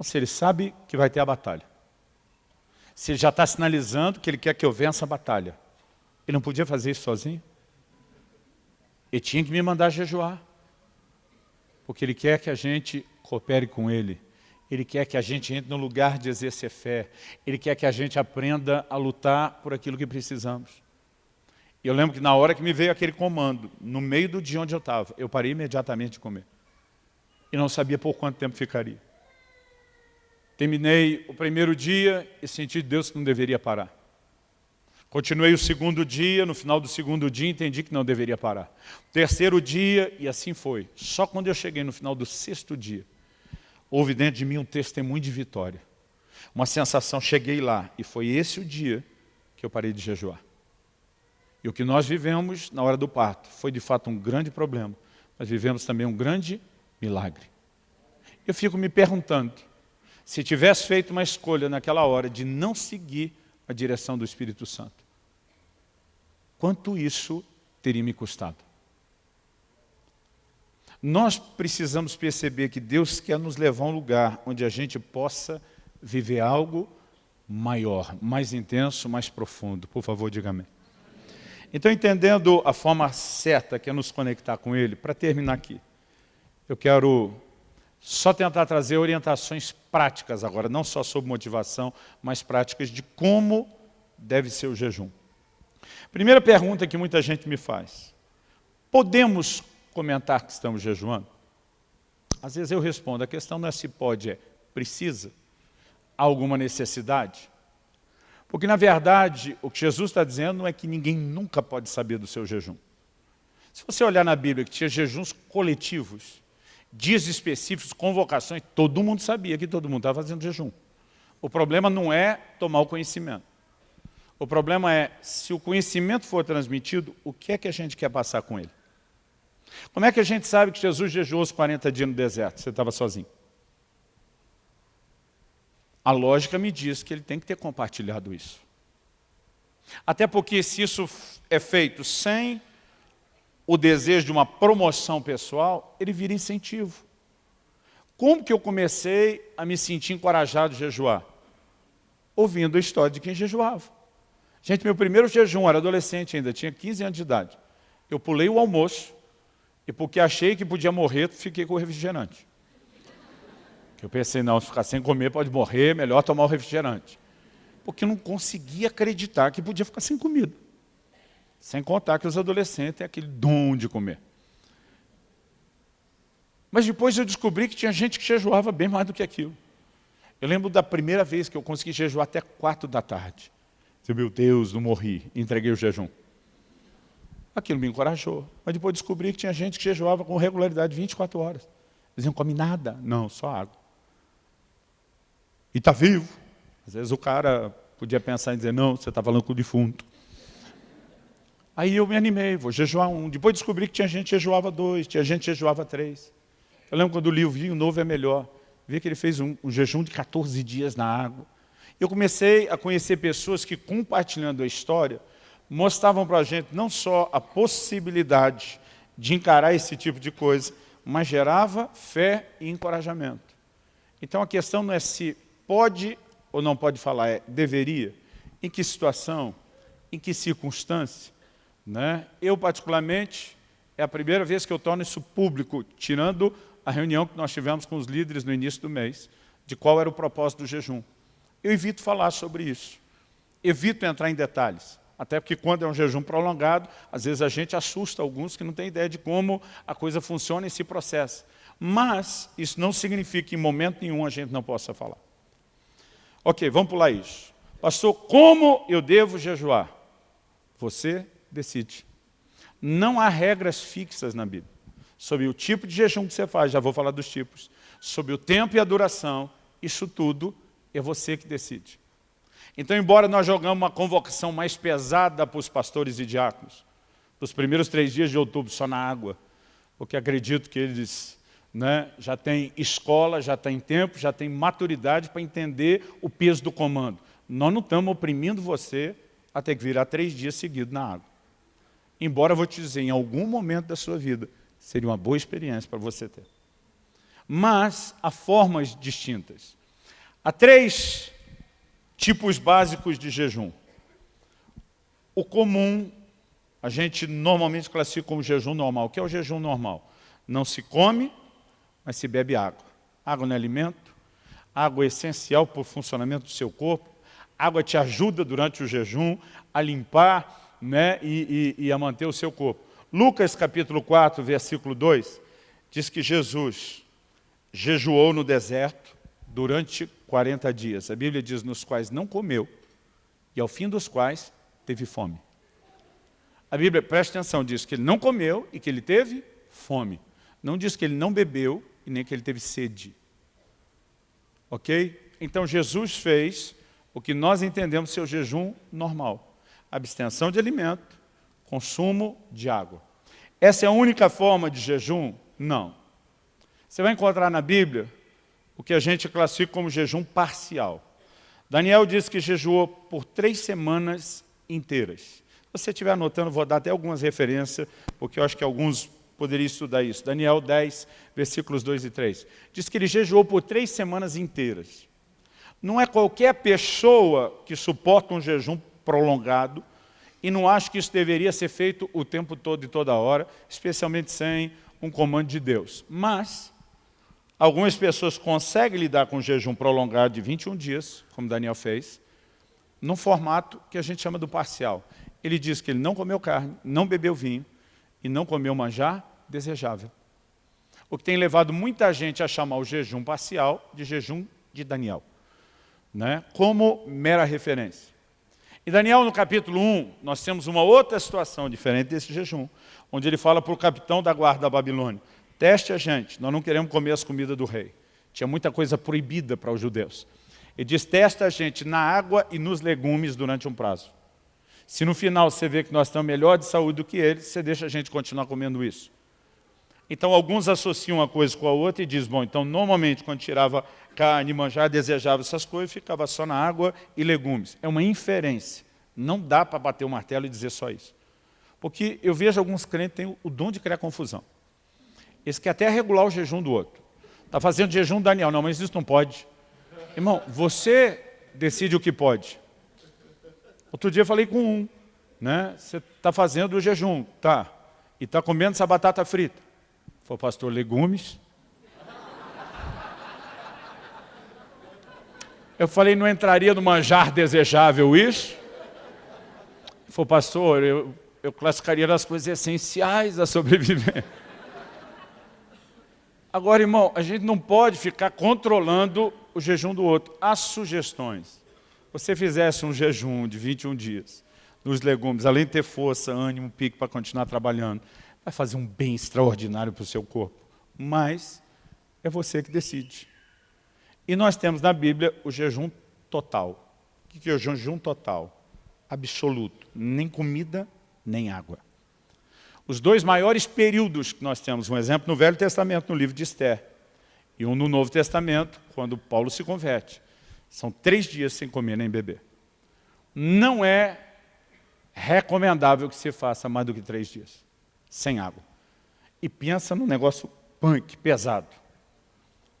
A: se ele sabe que vai ter a batalha. Se ele já está sinalizando que ele quer que eu vença a batalha. Ele não podia fazer isso sozinho? Ele tinha que me mandar jejuar. Porque ele quer que a gente coopere com ele. Ele quer que a gente entre no lugar de exercer fé. Ele quer que a gente aprenda a lutar por aquilo que precisamos. E eu lembro que na hora que me veio aquele comando, no meio do dia onde eu estava, eu parei imediatamente de comer. E não sabia por quanto tempo ficaria. Terminei o primeiro dia e senti de Deus que não deveria parar. Continuei o segundo dia, no final do segundo dia entendi que não deveria parar. Terceiro dia, e assim foi. Só quando eu cheguei no final do sexto dia, houve dentro de mim um testemunho de vitória. Uma sensação, cheguei lá, e foi esse o dia que eu parei de jejuar. E o que nós vivemos na hora do parto foi de fato um grande problema, mas vivemos também um grande milagre. Eu fico me perguntando, se tivesse feito uma escolha naquela hora de não seguir a direção do Espírito Santo, quanto isso teria me custado? Nós precisamos perceber que Deus quer nos levar a um lugar onde a gente possa viver algo maior, mais intenso, mais profundo. Por favor, diga amém. Então, entendendo a forma certa que é nos conectar com Ele, para terminar aqui, eu quero só tentar trazer orientações práticas agora, não só sobre motivação, mas práticas de como deve ser o jejum. Primeira pergunta que muita gente me faz. Podemos comentar que estamos jejuando? Às vezes eu respondo, a questão não é se pode, é precisa? Há alguma necessidade? Porque, na verdade, o que Jesus está dizendo não é que ninguém nunca pode saber do seu jejum. Se você olhar na Bíblia que tinha jejuns coletivos, dias específicos, convocações, todo mundo sabia que todo mundo estava fazendo jejum. O problema não é tomar o conhecimento. O problema é, se o conhecimento for transmitido, o que é que a gente quer passar com ele? Como é que a gente sabe que Jesus jejuou os 40 dias no deserto? Você estava sozinho. A lógica me diz que ele tem que ter compartilhado isso. Até porque se isso é feito sem o desejo de uma promoção pessoal, ele vira incentivo. Como que eu comecei a me sentir encorajado a jejuar? Ouvindo a história de quem jejuava. Gente, meu primeiro jejum, era adolescente ainda, tinha 15 anos de idade. Eu pulei o almoço e porque achei que podia morrer, fiquei com o refrigerante. Eu pensei, não, se ficar sem comer pode morrer, melhor tomar o refrigerante. Porque eu não conseguia acreditar que podia ficar sem comida. Sem contar que os adolescentes têm aquele dom de comer. Mas depois eu descobri que tinha gente que jejuava bem mais do que aquilo. Eu lembro da primeira vez que eu consegui jejuar até quatro da tarde. Eu, meu Deus, não morri, entreguei o jejum. Aquilo me encorajou. Mas depois descobri que tinha gente que jejuava com regularidade 24 horas. Eles não comem nada. Não, só água. E está vivo. Às vezes o cara podia pensar em dizer, não, você está falando com o defunto. Aí eu me animei, vou jejuar um. Depois descobri que tinha gente que jejuava dois, tinha gente que jejuava três. Eu lembro quando li o vinho novo é melhor. Vi que ele fez um, um jejum de 14 dias na água. Eu comecei a conhecer pessoas que, compartilhando a história, mostravam para a gente não só a possibilidade de encarar esse tipo de coisa, mas gerava fé e encorajamento. Então a questão não é se pode ou não pode falar, é deveria. Em que situação? Em que circunstância? Né? Eu, particularmente, é a primeira vez que eu torno isso público, tirando a reunião que nós tivemos com os líderes no início do mês, de qual era o propósito do jejum. Eu evito falar sobre isso. Evito entrar em detalhes. Até porque quando é um jejum prolongado, às vezes a gente assusta alguns que não têm ideia de como a coisa funciona e se processa. Mas isso não significa que em momento nenhum a gente não possa falar. Ok, vamos pular isso. Pastor, como eu devo jejuar? Você decide. Não há regras fixas na Bíblia. Sobre o tipo de jejum que você faz, já vou falar dos tipos. Sobre o tempo e a duração, isso tudo é você que decide. Então, embora nós jogamos uma convocação mais pesada para os pastores e diáconos, os primeiros três dias de outubro só na água, porque acredito que eles né, já têm escola, já têm tempo, já têm maturidade para entender o peso do comando. Nós não estamos oprimindo você a ter que virar três dias seguidos na água. Embora eu vou te dizer, em algum momento da sua vida, seria uma boa experiência para você ter. Mas há formas distintas. Há três tipos básicos de jejum. O comum, a gente normalmente classifica como jejum normal. O que é o jejum normal? Não se come, mas se bebe água. Água não é alimento, água é essencial para o funcionamento do seu corpo, água te ajuda durante o jejum a limpar né, e, e, e a manter o seu corpo. Lucas capítulo 4, versículo 2, diz que Jesus jejuou no deserto durante 40 dias. A Bíblia diz nos quais não comeu e ao fim dos quais teve fome. A Bíblia, preste atenção, diz que ele não comeu e que ele teve fome. Não diz que ele não bebeu e nem que ele teve sede. Ok? Então Jesus fez o que nós entendemos ser o jejum normal. Abstenção de alimento, consumo de água. Essa é a única forma de jejum? Não. Você vai encontrar na Bíblia o que a gente classifica como jejum parcial. Daniel diz que jejuou por três semanas inteiras. Se você estiver anotando, vou dar até algumas referências, porque eu acho que alguns poderiam estudar isso. Daniel 10, versículos 2 e 3. Diz que ele jejuou por três semanas inteiras. Não é qualquer pessoa que suporta um jejum prolongado e não acho que isso deveria ser feito o tempo todo e toda hora, especialmente sem um comando de Deus. Mas, algumas pessoas conseguem lidar com um jejum prolongado de 21 dias, como Daniel fez, num formato que a gente chama do parcial. Ele diz que ele não comeu carne, não bebeu vinho e não comeu manjar desejável. O que tem levado muita gente a chamar o jejum parcial de jejum de Daniel né, como mera referência. Em Daniel, no capítulo 1, nós temos uma outra situação diferente desse jejum, onde ele fala para o capitão da guarda da Babilônia, teste a gente, nós não queremos comer as comidas do rei. Tinha muita coisa proibida para os judeus. Ele diz, testa a gente na água e nos legumes durante um prazo. Se no final você vê que nós estamos melhor de saúde do que eles, você deixa a gente continuar comendo isso. Então, alguns associam uma coisa com a outra e dizem, bom, então, normalmente, quando tirava carne, manjar, desejava essas coisas, ficava só na água e legumes. É uma inferência. Não dá para bater o martelo e dizer só isso. Porque eu vejo alguns crentes têm o dom de criar confusão. Esse quer até regular o jejum do outro. Está fazendo jejum Daniel. Não, mas isso não pode. Irmão, você decide o que pode. Outro dia eu falei com um. Né? Você está fazendo o jejum, tá? E está comendo essa batata frita. Foi pastor, legumes. Eu falei, não entraria no manjar desejável isso? Foi pastor, eu, eu classificaria as coisas essenciais da sobrevivência. Agora, irmão, a gente não pode ficar controlando o jejum do outro. As sugestões. Você fizesse um jejum de 21 dias nos legumes, além de ter força, ânimo, pique para continuar trabalhando, vai fazer um bem extraordinário para o seu corpo. Mas é você que decide. E nós temos na Bíblia o jejum total. O que é o jejum total? Absoluto. Nem comida, nem água. Os dois maiores períodos que nós temos, um exemplo no Velho Testamento, no livro de Esther, e um no Novo Testamento, quando Paulo se converte. São três dias sem comer nem beber. Não é recomendável que se faça mais do que três dias sem água. E pensa num negócio punk, pesado.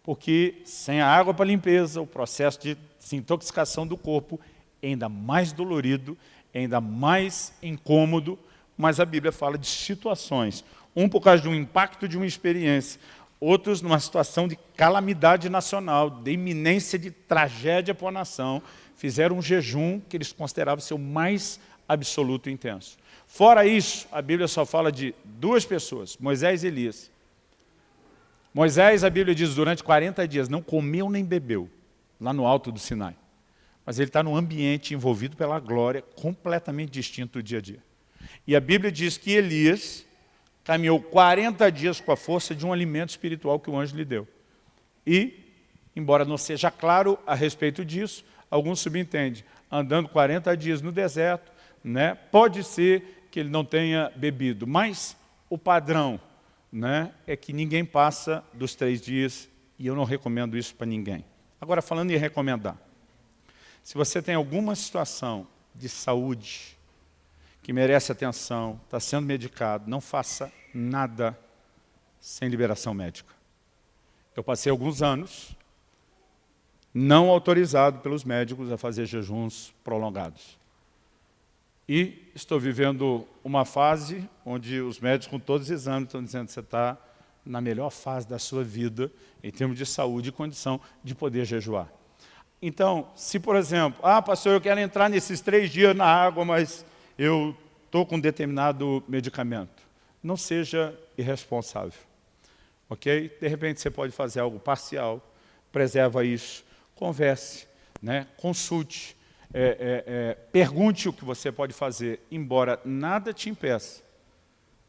A: Porque sem a água para limpeza, o processo de desintoxicação do corpo é ainda mais dolorido, é ainda mais incômodo, mas a Bíblia fala de situações. Um por causa de um impacto de uma experiência, outros numa situação de calamidade nacional, de iminência de tragédia para a nação, fizeram um jejum que eles consideravam ser o mais absoluto e intenso. Fora isso, a Bíblia só fala de duas pessoas, Moisés e Elias. Moisés, a Bíblia diz, durante 40 dias não comeu nem bebeu, lá no alto do Sinai. Mas ele está num ambiente envolvido pela glória, completamente distinto do dia a dia. E a Bíblia diz que Elias caminhou 40 dias com a força de um alimento espiritual que o anjo lhe deu. E, embora não seja claro a respeito disso, alguns subentendem, andando 40 dias no deserto, né, pode ser que ele não tenha bebido. Mas o padrão né, é que ninguém passa dos três dias e eu não recomendo isso para ninguém. Agora, falando em recomendar. Se você tem alguma situação de saúde que merece atenção, está sendo medicado, não faça nada sem liberação médica. Eu passei alguns anos não autorizado pelos médicos a fazer jejuns prolongados. E estou vivendo uma fase onde os médicos, com todos os exames, estão dizendo que você está na melhor fase da sua vida, em termos de saúde e condição de poder jejuar. Então, se por exemplo, ah, pastor, eu quero entrar nesses três dias na água, mas eu estou com um determinado medicamento. Não seja irresponsável. Ok? De repente você pode fazer algo parcial, preserva isso, converse, né? consulte, é, é, é, pergunte o que você pode fazer, embora nada te impeça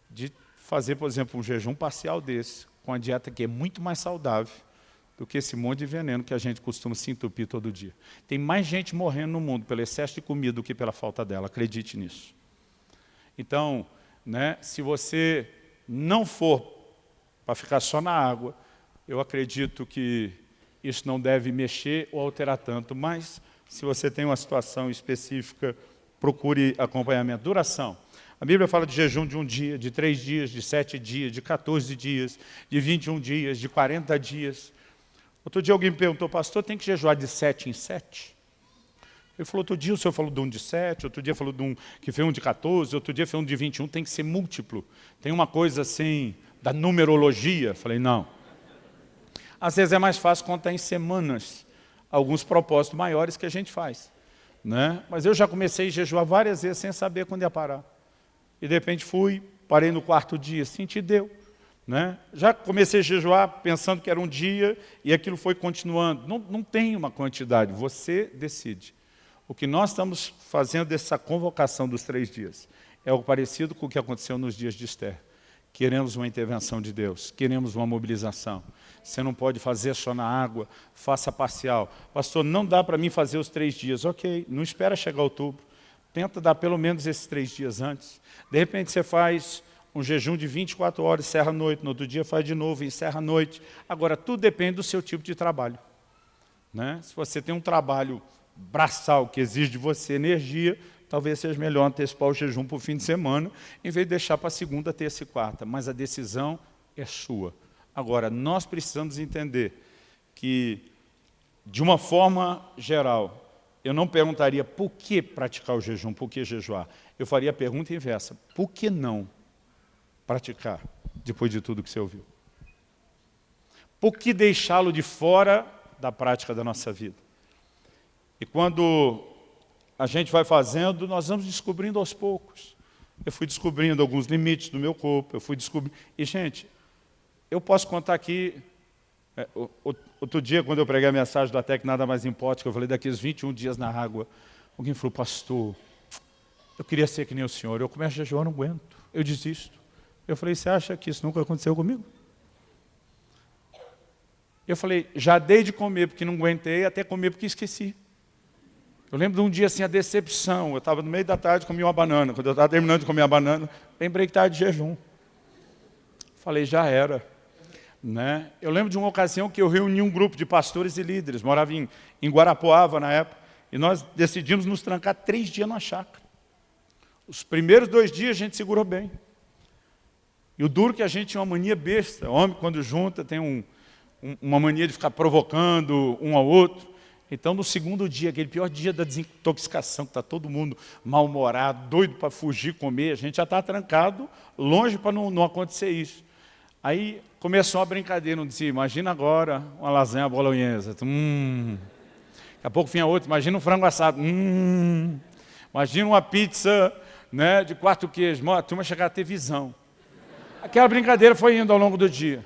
A: de fazer, por exemplo, um jejum parcial desse, com a dieta que é muito mais saudável do que esse monte de veneno que a gente costuma se entupir todo dia. Tem mais gente morrendo no mundo pelo excesso de comida do que pela falta dela, acredite nisso. Então, né, se você não for para ficar só na água, eu acredito que isso não deve mexer ou alterar tanto, mas se você tem uma situação específica, procure acompanhamento. Duração. A Bíblia fala de jejum de um dia, de três dias, de sete dias, de 14 dias, de 21 dias, de 40 dias. Outro dia alguém me perguntou, pastor, tem que jejuar de sete em sete? Ele falou, outro dia o senhor falou de um de sete, outro dia falou de um que fez um de 14, outro dia fez um de 21, tem que ser múltiplo. Tem uma coisa assim, da numerologia. Falei, não. Às vezes é mais fácil contar em semanas alguns propósitos maiores que a gente faz. Né? Mas eu já comecei a jejuar várias vezes sem saber quando ia parar. E de repente fui, parei no quarto dia, senti deu. Né? Já comecei a jejuar pensando que era um dia e aquilo foi continuando. Não, não tem uma quantidade, você decide. O que nós estamos fazendo dessa convocação dos três dias é algo parecido com o que aconteceu nos dias de Esther. Queremos uma intervenção de Deus, queremos uma mobilização. Você não pode fazer só na água, faça parcial. Pastor, não dá para mim fazer os três dias. Ok, não espera chegar outubro. Tenta dar pelo menos esses três dias antes. De repente você faz um jejum de 24 horas, encerra a noite, no outro dia faz de novo, encerra a noite. Agora, tudo depende do seu tipo de trabalho. Né? Se você tem um trabalho braçal que exige de você energia, talvez seja melhor antecipar o jejum para o fim de semana, em vez de deixar para segunda, terça e quarta. Mas a decisão é sua. Agora, nós precisamos entender que, de uma forma geral, eu não perguntaria por que praticar o jejum, por que jejuar. Eu faria a pergunta inversa, por que não praticar, depois de tudo que você ouviu? Por que deixá-lo de fora da prática da nossa vida? E quando a gente vai fazendo, nós vamos descobrindo aos poucos. Eu fui descobrindo alguns limites do meu corpo, eu fui descobrindo... E, gente, eu posso contar aqui... É, outro dia, quando eu preguei a mensagem do Até que Nada Mais Importa, que eu falei daqueles 21 dias na água, alguém falou, pastor, eu queria ser que nem o senhor, eu começo a jejuar, não aguento, eu desisto. Eu falei, você acha que isso nunca aconteceu comigo? Eu falei, já dei de comer porque não aguentei, até comer porque esqueci. Eu lembro de um dia assim, a decepção. Eu estava no meio da tarde, comi uma banana. Quando eu estava terminando de comer a banana, lembrei que estava de jejum. Falei, já era. Né? Eu lembro de uma ocasião que eu reuni um grupo de pastores e líderes. Morava em, em Guarapuava na época. E nós decidimos nos trancar três dias na chácara. Os primeiros dois dias a gente segurou bem. E o duro é que a gente tinha uma mania besta. O homem, quando junta, tem um, um, uma mania de ficar provocando um ao outro. Então, no segundo dia, aquele pior dia da desintoxicação, que está todo mundo mal-humorado, doido para fugir, comer, a gente já está trancado, longe para não, não, acontecer isso. Aí começou a brincadeira, não dizia, imagina agora uma lasanha bolonhesa. Hum. Daqui a pouco vinha outro, imagina um frango assado. Hum. Imagina uma pizza né, de quarto queijo. A turma chegar a ter visão. Aquela brincadeira foi indo ao longo do dia.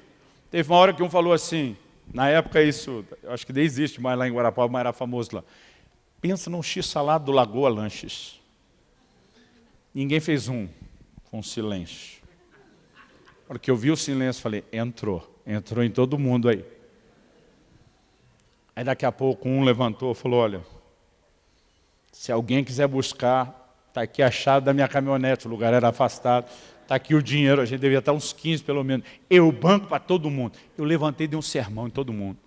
A: Teve uma hora que um falou assim, na época isso, acho que nem existe mais lá em Guarapava, mas era famoso lá. Pensa num x-salado do Lagoa Lanches. Ninguém fez um, com silêncio. Porque eu vi o silêncio, falei, entrou, entrou em todo mundo aí. Aí daqui a pouco um levantou e falou, olha, se alguém quiser buscar, está aqui a chave da minha caminhonete, o lugar era afastado, está aqui o dinheiro, a gente devia estar uns 15 pelo menos. Eu banco para todo mundo. Eu levantei e dei um sermão em todo mundo.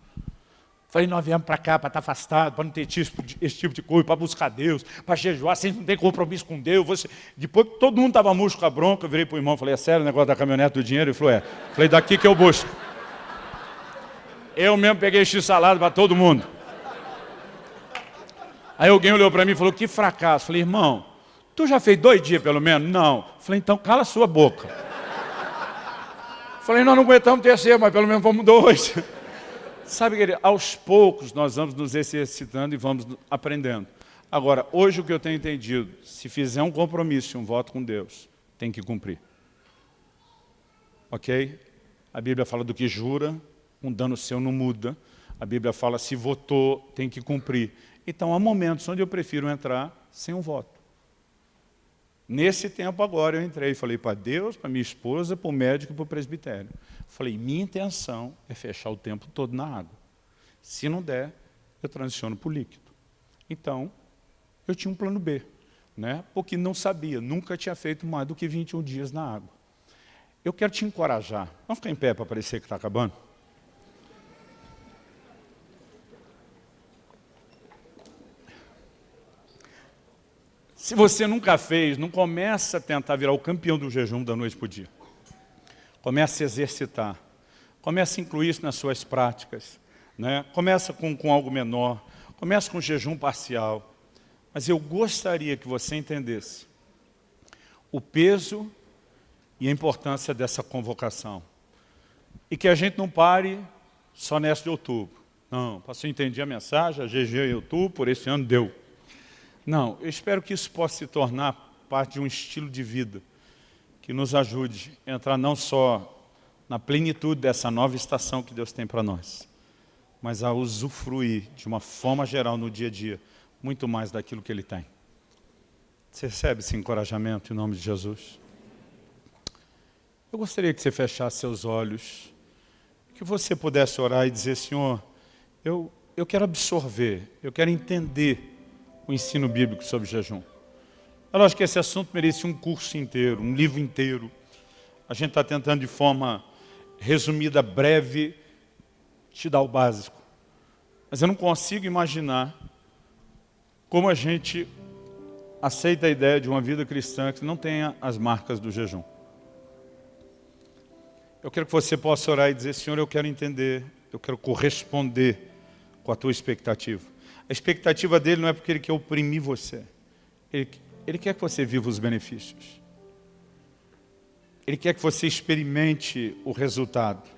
A: Falei, nós viemos para cá para estar afastado, para não ter tipo esse tipo de coisa, para buscar Deus, para jejuar, sem não ter compromisso com Deus. Você... Depois que todo mundo estava murcho com a bronca, eu virei para o irmão, falei, é sério o negócio da caminhonete do dinheiro? Ele falou, é. Falei, daqui que eu busco. Eu mesmo peguei X salado para todo mundo. Aí alguém olhou para mim e falou, que fracasso. Falei, irmão, tu já fez dois dias pelo menos? Não. Falei, então cala a sua boca. Falei, nós não aguentamos terceiro, mas pelo menos vamos dois. [LAUGHS] Sabe, querido, aos poucos nós vamos nos exercitando e vamos aprendendo. Agora, hoje o que eu tenho entendido, se fizer um compromisso, um voto com Deus, tem que cumprir. Ok? A Bíblia fala do que jura, um dano seu não muda. A Bíblia fala, se votou, tem que cumprir. Então, há momentos onde eu prefiro entrar sem um voto. Nesse tempo agora eu entrei e falei para Deus, para minha esposa, para o médico e para o presbitério. Falei, minha intenção é fechar o tempo todo na água. Se não der, eu transiciono para o líquido. Então, eu tinha um plano B, né? porque não sabia, nunca tinha feito mais do que 21 dias na água. Eu quero te encorajar. Vamos ficar em pé para parecer que está acabando? Se você nunca fez, não começa a tentar virar o campeão do jejum da noite para o dia. Começa a exercitar. Começa a incluir isso nas suas práticas. Né? Começa com, com algo menor. Começa com jejum parcial. Mas eu gostaria que você entendesse o peso e a importância dessa convocação. E que a gente não pare só nessa de outubro. Não, pastor, entendi a mensagem, a GG em outubro, por esse ano deu. Não, eu espero que isso possa se tornar parte de um estilo de vida que nos ajude a entrar não só na plenitude dessa nova estação que Deus tem para nós, mas a usufruir de uma forma geral no dia a dia, muito mais daquilo que Ele tem. Você recebe esse encorajamento em nome de Jesus? Eu gostaria que você fechasse seus olhos, que você pudesse orar e dizer, Senhor, eu, eu quero absorver, eu quero entender o ensino bíblico sobre jejum. Eu acho que esse assunto merece um curso inteiro, um livro inteiro. A gente está tentando de forma resumida, breve, te dar o básico. Mas eu não consigo imaginar como a gente aceita a ideia de uma vida cristã que não tenha as marcas do jejum. Eu quero que você possa orar e dizer, Senhor, eu quero entender, eu quero corresponder com a tua expectativa. A expectativa dele não é porque ele quer oprimir você. Ele, ele quer que você viva os benefícios. Ele quer que você experimente o resultado.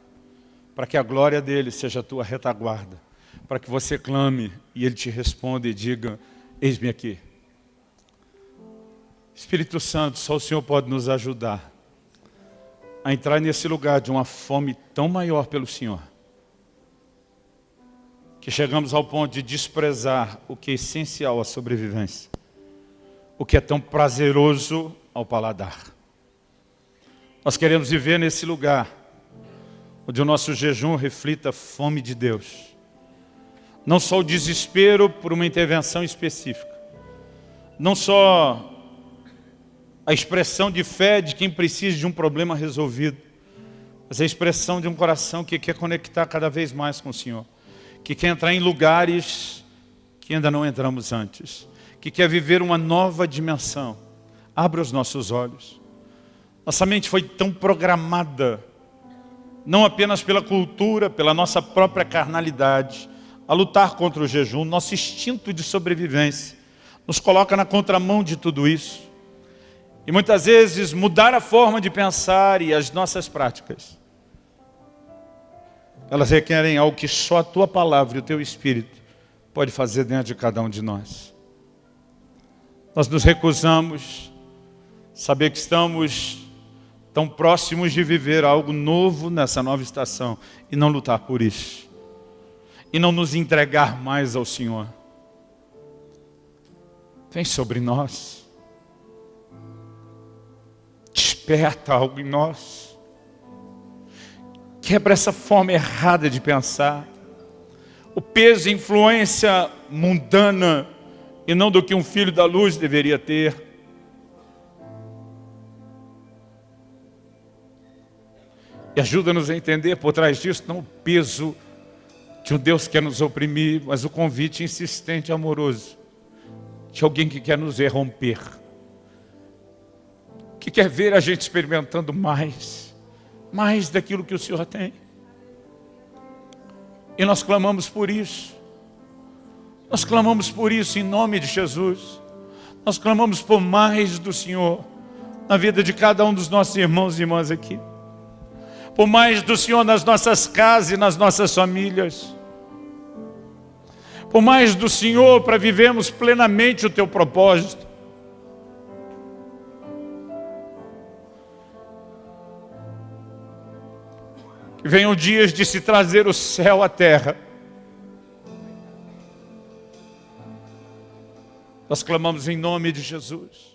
A: Para que a glória dele seja a tua retaguarda. Para que você clame e ele te responda e diga, eis-me aqui. Espírito Santo, só o Senhor pode nos ajudar a entrar nesse lugar de uma fome tão maior pelo Senhor que chegamos ao ponto de desprezar o que é essencial à sobrevivência, o que é tão prazeroso ao paladar. Nós queremos viver nesse lugar, onde o nosso jejum reflita a fome de Deus. Não só o desespero por uma intervenção específica, não só a expressão de fé de quem precisa de um problema resolvido, mas a expressão de um coração que quer conectar cada vez mais com o Senhor que quer entrar em lugares que ainda não entramos antes, que quer viver uma nova dimensão. Abra os nossos olhos. Nossa mente foi tão programada, não apenas pela cultura, pela nossa própria carnalidade, a lutar contra o jejum, nosso instinto de sobrevivência, nos coloca na contramão de tudo isso. E muitas vezes mudar a forma de pensar e as nossas práticas elas requerem algo que só a tua palavra e o teu Espírito pode fazer dentro de cada um de nós. Nós nos recusamos saber que estamos tão próximos de viver algo novo nessa nova estação e não lutar por isso. E não nos entregar mais ao Senhor. Vem sobre nós. Desperta algo em nós. Quebra essa forma errada de pensar. O peso e influência mundana e não do que um filho da luz deveria ter. E ajuda-nos a entender por trás disso não o peso de um Deus que quer nos oprimir, mas o convite insistente e amoroso de alguém que quer nos romper, que quer ver a gente experimentando mais mais daquilo que o Senhor tem. E nós clamamos por isso. Nós clamamos por isso em nome de Jesus. Nós clamamos por mais do Senhor na vida de cada um dos nossos irmãos e irmãs aqui. Por mais do Senhor nas nossas casas e nas nossas famílias. Por mais do Senhor para vivermos plenamente o Teu propósito. Venham dias de se trazer o céu à terra. Nós clamamos em nome de Jesus.